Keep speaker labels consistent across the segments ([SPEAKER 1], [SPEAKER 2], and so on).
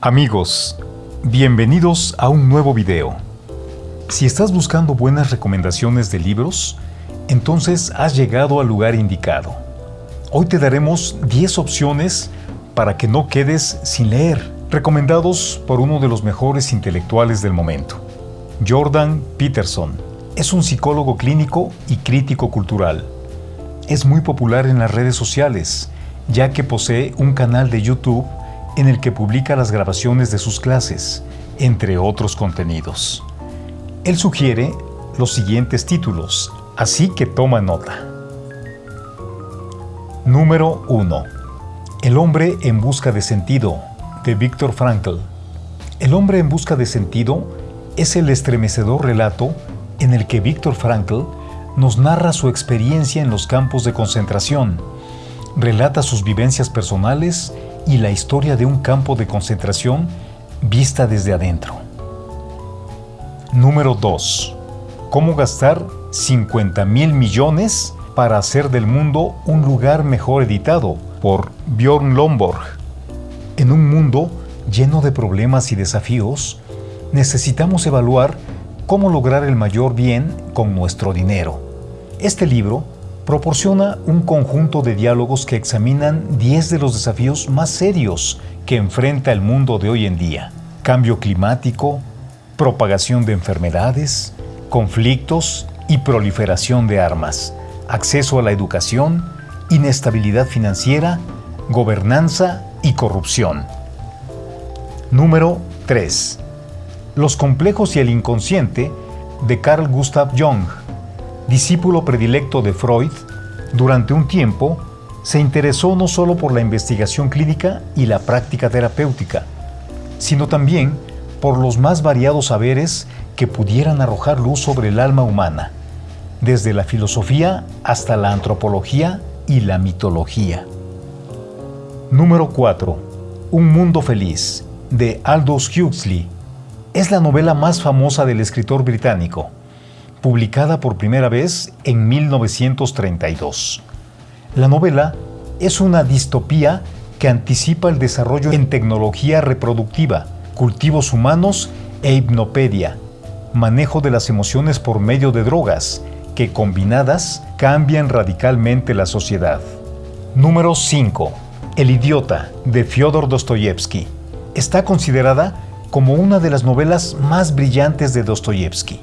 [SPEAKER 1] Amigos, bienvenidos a un nuevo video. Si estás buscando buenas recomendaciones de libros, entonces has llegado al lugar indicado. Hoy te daremos 10 opciones para que no quedes sin leer, recomendados por uno de los mejores intelectuales del momento. Jordan Peterson es un psicólogo clínico y crítico cultural. Es muy popular en las redes sociales, ya que posee un canal de YouTube en el que publica las grabaciones de sus clases, entre otros contenidos. Él sugiere los siguientes títulos, así que toma nota. Número 1. El hombre en busca de sentido, de Viktor Frankl. El hombre en busca de sentido es el estremecedor relato en el que Viktor Frankl nos narra su experiencia en los campos de concentración, relata sus vivencias personales y la historia de un campo de concentración vista desde adentro. Número 2. Cómo gastar 50 mil millones para hacer del mundo un lugar mejor editado por Bjorn Lomborg. En un mundo lleno de problemas y desafíos, necesitamos evaluar cómo lograr el mayor bien con nuestro dinero. Este libro proporciona un conjunto de diálogos que examinan 10 de los desafíos más serios que enfrenta el mundo de hoy en día. Cambio climático, propagación de enfermedades, conflictos y proliferación de armas, acceso a la educación, inestabilidad financiera, gobernanza y corrupción. Número 3. Los complejos y el inconsciente de Carl Gustav Jung discípulo predilecto de Freud, durante un tiempo se interesó no solo por la investigación clínica y la práctica terapéutica, sino también por los más variados saberes que pudieran arrojar luz sobre el alma humana, desde la filosofía hasta la antropología y la mitología. Número 4. Un mundo feliz, de Aldous Huxley. Es la novela más famosa del escritor británico publicada por primera vez en 1932. La novela es una distopía que anticipa el desarrollo en tecnología reproductiva, cultivos humanos e hipnopedia, manejo de las emociones por medio de drogas, que combinadas cambian radicalmente la sociedad. Número 5. El idiota, de Fyodor Dostoyevsky. Está considerada como una de las novelas más brillantes de Dostoyevsky.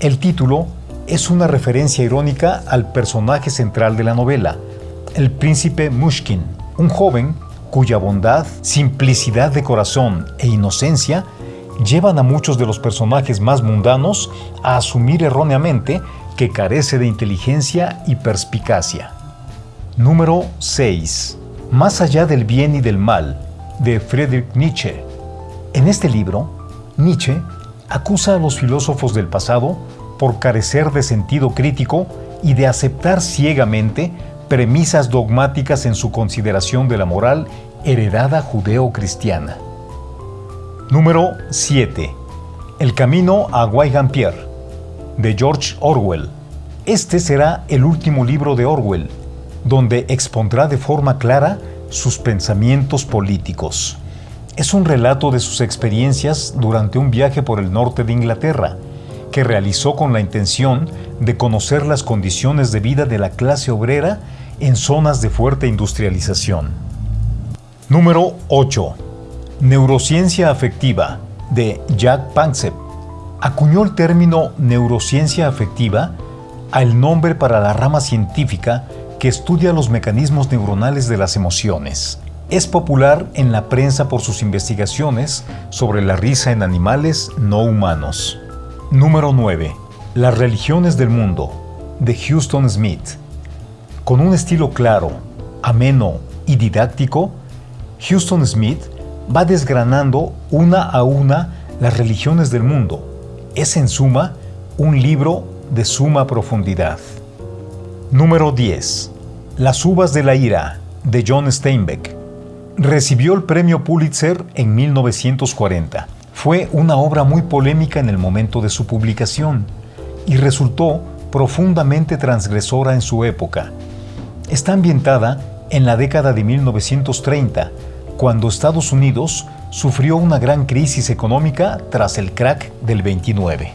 [SPEAKER 1] El título es una referencia irónica al personaje central de la novela, el príncipe Mushkin, un joven cuya bondad, simplicidad de corazón e inocencia llevan a muchos de los personajes más mundanos a asumir erróneamente que carece de inteligencia y perspicacia. Número 6. Más allá del bien y del mal, de Friedrich Nietzsche. En este libro, Nietzsche acusa a los filósofos del pasado por carecer de sentido crítico y de aceptar ciegamente premisas dogmáticas en su consideración de la moral heredada judeo-cristiana. Número 7. El camino a Guaygampier, de George Orwell. Este será el último libro de Orwell, donde expondrá de forma clara sus pensamientos políticos. Es un relato de sus experiencias durante un viaje por el norte de Inglaterra, que realizó con la intención de conocer las condiciones de vida de la clase obrera en zonas de fuerte industrialización. Número 8. Neurociencia afectiva, de Jack Panksepp. Acuñó el término neurociencia afectiva al nombre para la rama científica que estudia los mecanismos neuronales de las emociones. Es popular en la prensa por sus investigaciones sobre la risa en animales no humanos. Número 9. Las religiones del mundo, de Houston Smith. Con un estilo claro, ameno y didáctico, Houston Smith va desgranando una a una las religiones del mundo. Es en suma un libro de suma profundidad. Número 10. Las uvas de la ira, de John Steinbeck. Recibió el premio Pulitzer en 1940. Fue una obra muy polémica en el momento de su publicación y resultó profundamente transgresora en su época. Está ambientada en la década de 1930, cuando Estados Unidos sufrió una gran crisis económica tras el crack del 29.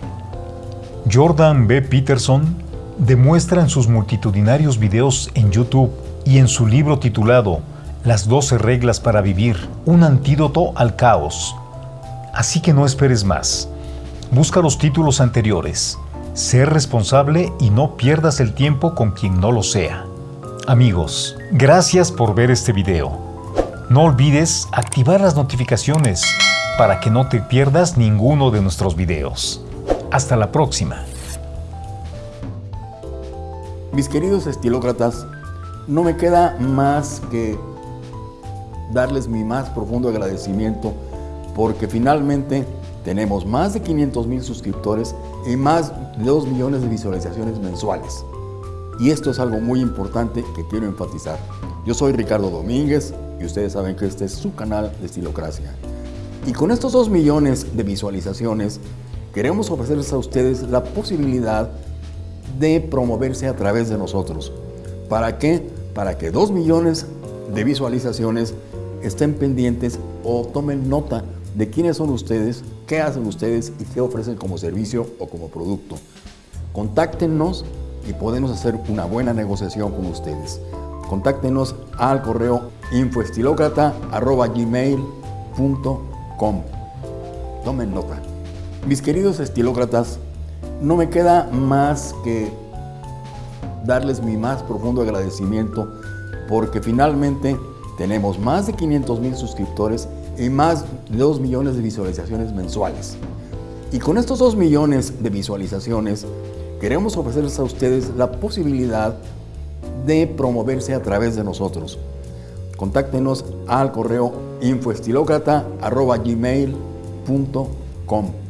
[SPEAKER 1] Jordan B. Peterson demuestra en sus multitudinarios videos en YouTube y en su libro titulado Las 12 reglas para vivir, un antídoto al caos. Así que no esperes más. Busca los títulos anteriores. Ser responsable y no pierdas el tiempo con quien no lo sea. Amigos, gracias por ver este video. No olvides activar las notificaciones para que no te pierdas ninguno de nuestros videos. Hasta la próxima.
[SPEAKER 2] Mis queridos estilócratas, no me queda más que darles mi más profundo agradecimiento porque finalmente tenemos más de 500 mil suscriptores y más de 2 millones de visualizaciones mensuales. Y esto es algo muy importante que quiero enfatizar. Yo soy Ricardo Domínguez y ustedes saben que este es su canal de Estilocracia. Y con estos 2 millones de visualizaciones, queremos ofrecerles a ustedes la posibilidad de promoverse a través de nosotros. ¿Para qué? Para que 2 millones de visualizaciones estén pendientes o tomen nota de quiénes son ustedes, qué hacen ustedes y qué ofrecen como servicio o como producto. Contáctenos y podemos hacer una buena negociación con ustedes. Contáctenos al correo infoestilócrata.gmail.com Tomen nota. Mis queridos estilócratas, no me queda más que darles mi más profundo agradecimiento porque finalmente tenemos más de 500 mil suscriptores y más de 2 millones de visualizaciones mensuales. Y con estos 2 millones de visualizaciones queremos ofrecerles a ustedes la posibilidad de promoverse a través de nosotros. Contáctenos al correo infoestilocrata.gmail.com